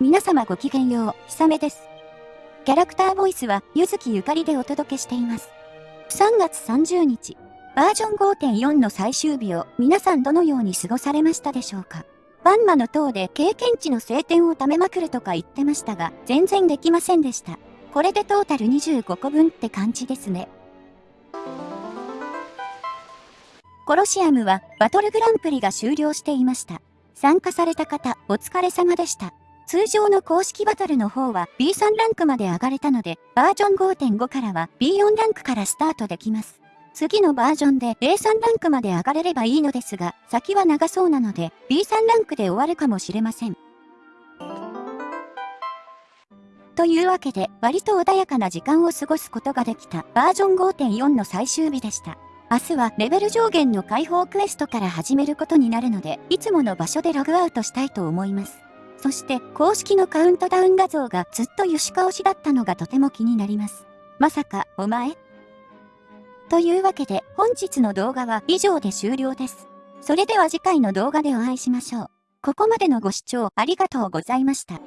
皆様ごきげんよう、ひさめです。キャラクターボイスは、ゆずきゆかりでお届けしています。3月30日、バージョン5.4の最終日を皆さんどのように過ごされましたでしょうかバンマの塔で経験値の晴天を貯めまくるとか言ってましたが、全然できませんでした。これでトータル25個分って感じですね。コロシアムはバトルグランプリが終了していました。参加された方、お疲れ様でした。通常の公式バトルの方は B3 ランクまで上がれたので、バージョン5.5からは B4 ランクからスタートできます。次のバージョンで A3 ランクまで上がれればいいのですが、先は長そうなので B3 ランクで終わるかもしれません。というわけで、割と穏やかな時間を過ごすことができたバージョン5.4の最終日でした。明日はレベル上限の解放クエストから始めることになるので、いつもの場所でログアウトしたいと思います。そして公式のカウントダウン画像がずっとユシカ推しだったのがとても気になります。まさか、お前？というわけで本日の動画は以上で終了です。それでは次回の動画でお会いしましょう。ここまでのご視聴ありがとうございました。